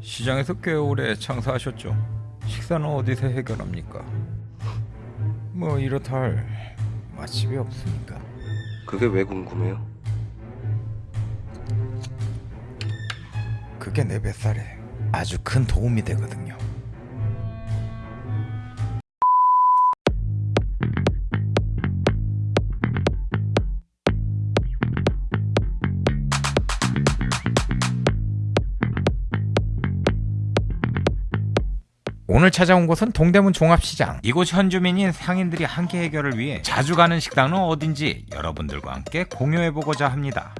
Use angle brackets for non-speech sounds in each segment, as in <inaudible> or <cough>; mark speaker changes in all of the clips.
Speaker 1: 시장에서 꽤 오래 장사하셨죠. 식사는 어디서 해결합니까? 뭐 이렇다 할 맛집이 없으니까.
Speaker 2: 그게 왜 궁금해요?
Speaker 1: 그게 내 뱃살에 아주 큰 도움이 되거든요. 오늘 찾아온 곳은 동대문 종합시장. 이곳 현주민인 상인들이 한끼 해결을 위해 자주 가는 식당은 어딘지 여러분들과 함께 공유해보고자 합니다.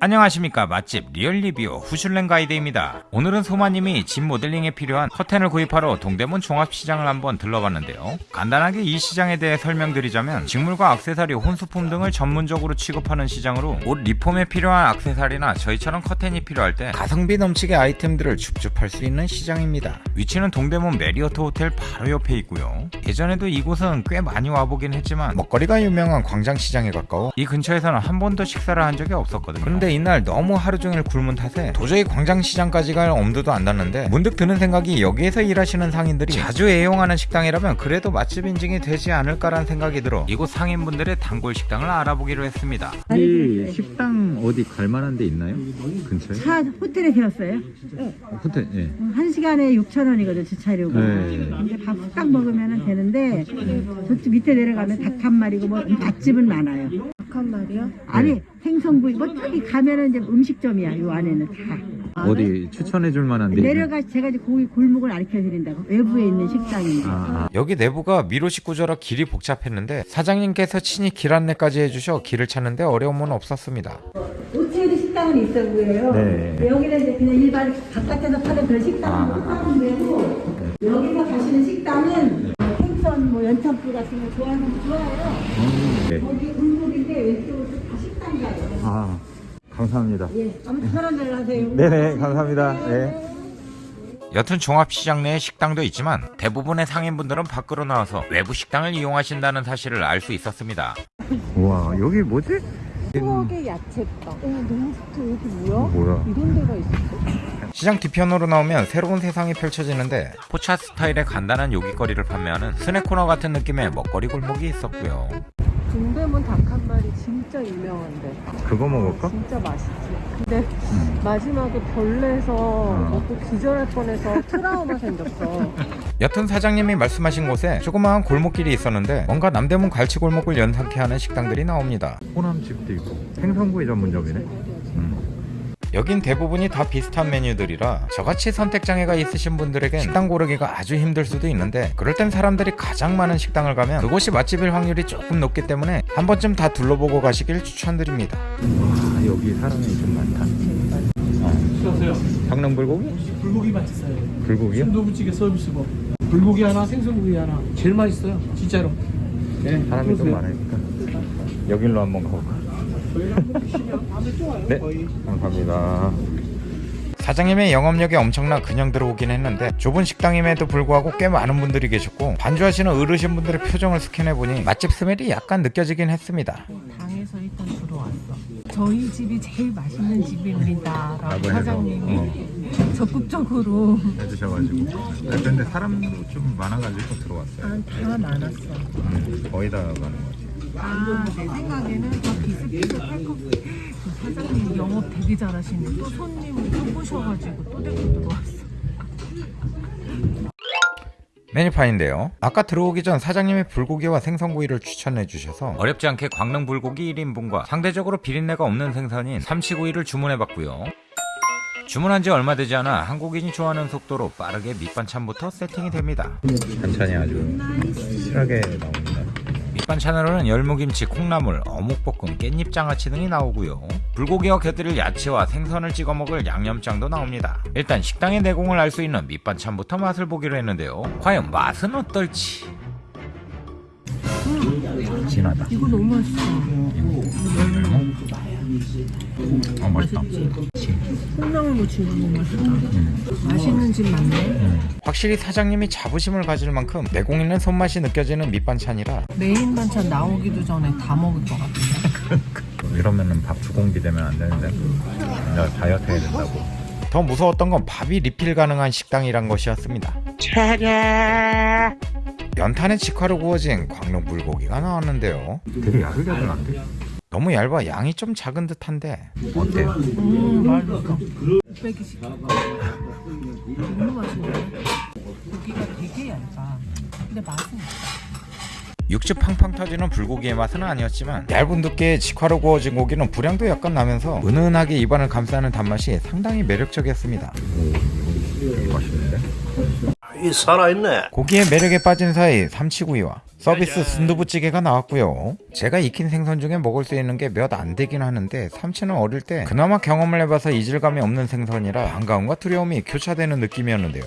Speaker 1: 안녕하십니까. 맛집 리얼리뷰 후슐랭 가이드입니다. 오늘은 소마님이 집 리모델링에 필요한 커튼을 구입하러 동대문 종합시장을 한번 들러봤는데요. 간단하게 이 시장에 대해 설명드리자면 직물과 액세서리 혼수품 등을 전문적으로 취급하는 시장으로 옷 리폼에 필요한 액세서리나 저희처럼 커튼이 필요할 때 가성비 넘치게 아이템들을 줍줍할 수 있는 시장입니다. 위치는 동대문 메리어트 호텔 바로 옆에 있고요. 예전에도 이곳은 꽤 많이 와보긴 했지만 먹거리가 유명한 광장시장에 가까워 이 근처에서는 한 번도 식사를 한 적이 없었거든요 그런데 이날 너무 하루 종일 굶은 탓에 도저히 광장시장까지 갈 엄두도 안 났는데 문득 드는 생각이 여기에서 일하시는 상인들이 자주 애용하는 식당이라면 그래도 맛집 인증이 되지 않을까라는 생각이 들어 이곳 상인분들의 단골 식당을 알아보기로 했습니다
Speaker 3: 이 식당 어디 갈 만한 데 있나요? 근처에?
Speaker 4: 차 호텔에 세웠어요.
Speaker 3: 호텔 예.
Speaker 4: 한 시간에 6천 원이거든 주차료가.
Speaker 3: 네.
Speaker 4: 근데 밥 딱 먹으면 되는데 저쪽 밑에 내려가면 닭 한 마리고 뭐 맛집은 많아요.
Speaker 5: 닭한 마리요?
Speaker 4: 아니 생선구이 뭐 저기 가면은 이제 음식점이야 요 안에는 다.
Speaker 3: 어디 추천해 줄 만한 데?
Speaker 4: 내려가 제가 이제 고기 골목을 가르쳐 드린다고 외부에 있는 식당인데.
Speaker 3: 아, 아.
Speaker 1: 여기 내부가 미로식 구조라 길이 복잡했는데 사장님께서 친히 길 안내까지 해주셔 길을 찾는데 어려움은 없었습니다
Speaker 4: 호텔 식당은 있어 보여요.
Speaker 3: 네.
Speaker 4: 여기는 이제 그냥 일반 바깥에서 파는 그런 식당은 파는 데고 여기서 가시는 식당은 생선 뭐 연탄불 같은 거 좋아하는 분 좋아해요.
Speaker 3: 네.
Speaker 4: 거기 왼쪽으로 다 식당가요.
Speaker 3: 아 감사합니다.
Speaker 4: 예, 아무튼 편한 데를 하세요.
Speaker 3: 네네 감사합니다. 네.
Speaker 1: 여튼 종합시장 내에 식당도 있지만 대부분의 상인분들은 밖으로 나와서 외부 식당을 이용하신다는 사실을 알 수 있었습니다
Speaker 3: 우와 여기 뭐지?
Speaker 5: 추억의 야채빵. 어, 너무 좋다. 여기 뭐야?
Speaker 3: 뭐야?
Speaker 5: 이런 데가 있었어?
Speaker 1: 시장 뒤편으로 나오면 새로운 세상이 펼쳐지는데 포차 스타일의 간단한 요깃거리를 판매하는 스낵 코너 같은 느낌의 먹거리 골목이 있었고요
Speaker 5: 마리 진짜 유명한데.
Speaker 3: 그거 먹을까?
Speaker 5: 진짜 맛있지. 근데 마지막에 벌레에서 먹고 기절할 뻔해서 트라우마 생겼어. <laughs>
Speaker 1: 여튼 사장님이 말씀하신 곳에 조그마한 골목길이 있었는데 뭔가 남대문 갈치골목을 연상케 하는 식당들이 나옵니다
Speaker 3: 호남집도 있고 생선구이 전문점이네. 음.
Speaker 1: 여긴 대부분이 다 비슷한 메뉴들이라 저같이 선택장애가 있으신 분들에겐 식당 고르기가 아주 힘들 수도 있는데 그럴 땐 사람들이 가장 많은 식당을 가면 그곳이 맛집일 확률이 조금 높기 때문에 한 번쯤 다 둘러보고 가시길 추천드립니다
Speaker 3: 아 여기 사람이 좀 많다. 어. 강릉 불고기?
Speaker 6: 불고기 맛있어요.
Speaker 3: 불고기요?
Speaker 6: 순두부찌개 서비스고 불고기 하나, 생선구이 하나. 제일 맛있어요. 진짜로. 네,
Speaker 3: 사람이 좀. 많으니까 여길로 한번 가볼까? 네. 감사합니다.
Speaker 1: 사장님의 영업력이 엄청나 그냥 들어오긴 했는데 좁은 식당임에도 불구하고 꽤 많은 분들이 계셨고 반주하시는 어르신 분들의 표정을 스캔해보니 맛집 스멜이 약간 느껴지긴 했습니다
Speaker 5: 당에서 일단 들어왔어. 저희 집이 제일 맛있는 집입니다. 라고. 사장님이 적극적으로
Speaker 3: 해주셔가지고 아, 근데 사람도 좀 많아가지고 들어왔어요
Speaker 5: 아, 다 많았어.
Speaker 3: 음, 거의 다 가는 것 같아요
Speaker 5: 아, 내 생각에는 더 비슷비슷할 것 같아. 그 사장님 영업 되게 잘하시네. 또 손님 또 꼬셔가지고 또 데리고 들어왔어.
Speaker 1: 메뉴판인데요 아까 들어오기 전 사장님이 불고기와 생선구이를 추천해 주셔서 어렵지 않게 광릉 불고기 1인분과 상대적으로 비린내가 없는 생선인 삼치구이를 주문해 봤고요 주문한 지 얼마 되지 않아 한국인이 좋아하는 속도로 빠르게 밑반찬부터 세팅이 됩니다
Speaker 3: 반찬이 아주 실하게 나옵니다
Speaker 1: 밑반찬으로는 열무김치, 콩나물, 어묵볶음, 깻잎장아찌 등이 나오고요. 불고기와 곁들일 야채와 생선을 찍어 먹을 양념장도 나옵니다. 일단 식당의 내공을 알 수 있는 밑반찬부터 맛을 보기로 했는데요. 과연 맛은 어떨지?
Speaker 3: 진하다
Speaker 5: 이거 너무 맛있어.
Speaker 3: 아 맛있다
Speaker 5: 콩나물 무침 너무 맛있다. 맛있는 집 맞네.
Speaker 1: 확실히 사장님이 자부심을 가질 만큼 내공 있는 손맛이 느껴지는 밑반찬이라
Speaker 5: 메인 반찬 나오기도 전에 다 먹을 것 같아. <laughs>
Speaker 3: 이런 그러면은 밥 두 공기 되면 안 되는데 내가 다이어트 해야 된다고
Speaker 1: 더 무서웠던 건 밥이 리필 가능한 식당이란 것이었습니다. 연탄에 직화로 구워진 광릉 불고기가 나왔는데요.
Speaker 3: 되게 야들야들 안 돼?
Speaker 1: 너무 얇아 양이 좀 작은 듯한데
Speaker 3: 어때요?
Speaker 5: 음 맛있어. 빼기 시켜. 너무 맛있네. 고기가 되게 얇아. 근데 맛은 있다.
Speaker 1: 육즙 팡팡 터지는 불고기의 맛은 아니었지만 얇은 두께의 직화로 구워진 고기는 불향도 약간 나면서 은은하게 입안을 감싸는 단맛이 상당히 매력적이었습니다.
Speaker 3: 되게 맛있는데?
Speaker 7: 이 살아있네.
Speaker 1: 고기의 매력에 빠진 사이 삼치구이와 서비스 순두부찌개가 나왔고요. 제가 익힌 생선 중에 먹을 수 있는 게 몇 안 되긴 하는데 삼치는 어릴 때 그나마 경험을 해봐서 이질감이 없는 생선이라 반가움과 두려움이 교차되는 느낌이었는데요.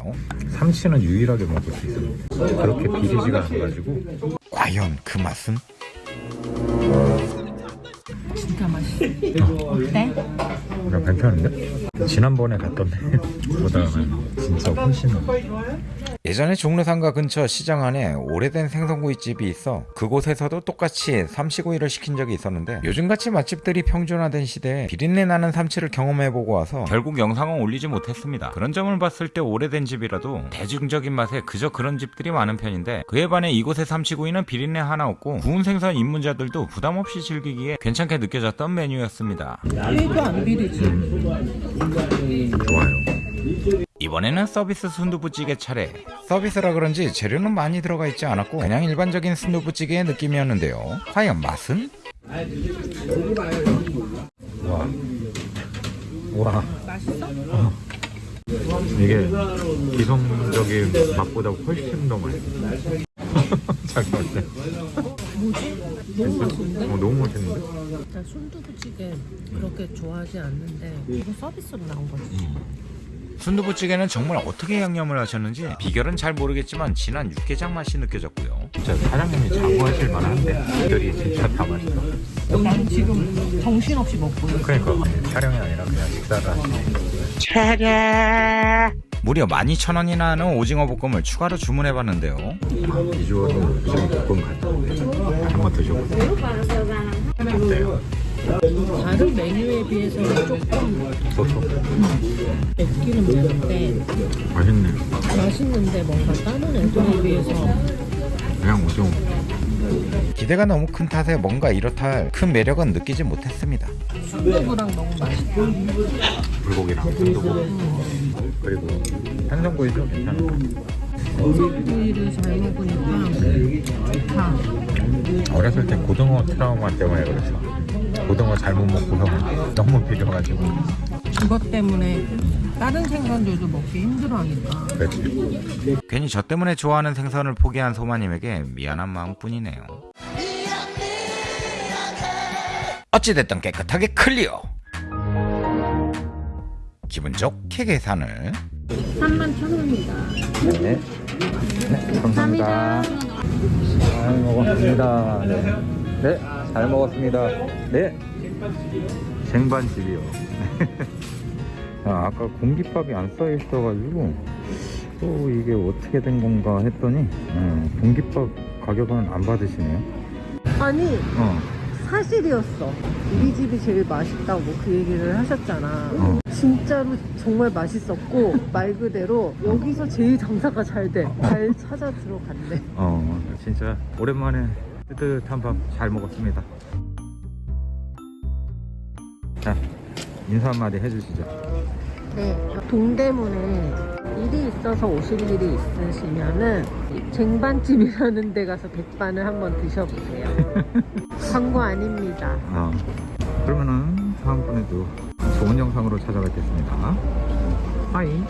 Speaker 3: 삼치는 유일하게 먹을 수 있어 그렇게 비리지가 않아가지고
Speaker 1: 과연 그 맛은?
Speaker 5: 진짜 맛있어. 어때?
Speaker 3: 그냥 괜찮은데? 지난번에 갔던 <laughs> 데보다는 진짜 훨씬
Speaker 1: 예전에 종로상가 근처 시장 안에 오래된 생선구이집이 있어 그곳에서도 똑같이 삼치구이를 시킨 적이 있었는데 요즘같이 맛집들이 평준화된 시대에 비린내 나는 삼치를 경험해보고 와서 결국 영상은 올리지 못했습니다. 그런 점을 봤을 때 오래된 집이라도 대중적인 맛에 그저 그런 집들이 많은 편인데 그에 반해 이곳의 삼치구이는 비린내 하나 없고 구운 생선 입문자들도 부담없이 즐기기에 괜찮게 느껴졌던 메뉴였습니다.
Speaker 5: 1도 안 비리지.
Speaker 3: 좋아요
Speaker 1: 이번에는 서비스 순두부찌개 차례. 서비스라 그런지 재료는 많이 들어가 있지 않았고 그냥 일반적인 순두부찌개의 느낌이었는데요. 과연 맛은?
Speaker 3: 와. 와.
Speaker 5: 맛있어?
Speaker 3: 이게 기성적인 맛보다 훨씬 더 맛있어. <laughs> 자기 어때?
Speaker 5: 뭐지? 너무 맛있는데?
Speaker 3: 어, 너무 맛있는데?
Speaker 5: 나 순두부찌개 그렇게 좋아하지 않는데 이거 서비스로 나온 거지.
Speaker 1: 순두부찌개는 정말 어떻게 양념을 하셨는지 비결은 잘 모르겠지만 진한 육개장 맛이 느껴졌고요.
Speaker 3: 진짜 사장님이 자부하실 만한데 애들이 진짜 다 맛있어.
Speaker 5: 난 지금 정신없이 먹고 있어.
Speaker 3: 그러니까 촬영이 아니라 그냥 식사를 하시네.
Speaker 1: 무려 12,000원이나 하는 오징어 볶음을 추가로 주문해 봤는데요.
Speaker 3: 비주얼은 지금 볶음 같은데 한번 드셔보세요. 어때요?
Speaker 5: 다른 메뉴에 비해서는 조금 맵기는 매운데
Speaker 3: 맛있네.
Speaker 5: 맛있는데 뭔가 다른 애들에 비해서
Speaker 3: 그냥 오징어.
Speaker 1: 기대가 너무 큰 탓에 뭔가 이렇다 할 큰 매력은 느끼지 못했습니다.
Speaker 5: 순두부랑 너무 맛있다.
Speaker 3: 불고기랑 순두부 그리고 생선구이도 괜찮아.
Speaker 5: 고기를 잘 먹으니까 좋다.
Speaker 3: 어렸을 때 고등어 트라우마 때문에 그랬어. 고등어 잘못 먹고서 너무 비려가지고
Speaker 5: 이것 때문에 다른 생선들도 먹기 힘들어하니까.
Speaker 3: 그랬지.
Speaker 1: 괜히 저 때문에 좋아하는 생선을 포기한 소마님에게 미안한 마음뿐이네요. 어찌됐든 깨끗하게 클리어. 기분 좋게 계산을
Speaker 8: 3만 천 원입니다.
Speaker 3: 네. 네, 감사합니다. 잘 먹었습니다. 네. 네, 잘 먹었습니다. 네. 쟁반집이요. <laughs> 아, 아까 공깃밥이 안 써 있어 가지고 또 이게 어떻게 된 건가 했더니 음, 공깃밥 가격은 안 받으시네요.
Speaker 5: 아니
Speaker 3: 어,
Speaker 5: 사실이었어. 우리 집이 제일 맛있다고 그 얘기를 하셨잖아.
Speaker 3: 어.
Speaker 5: 진짜로 정말 맛있었고 말 그대로 여기서 제일 장사가 잘 돼. 잘 찾아 들어갔네.
Speaker 3: 어, 진짜 오랜만에 뜨뜻한 밥 잘 먹었습니다. 자, 인사 한마디 해주시죠.
Speaker 5: 네, 동대문에 일이 있어서 오실 일이 있으시면은 이 쟁반집이라는 데 가서 백반을 한번 드셔보세요. <laughs> 광고 아닙니다.
Speaker 3: 어, 그러면은 다음번에도 좋은 영상으로 찾아뵙겠습니다. 하이.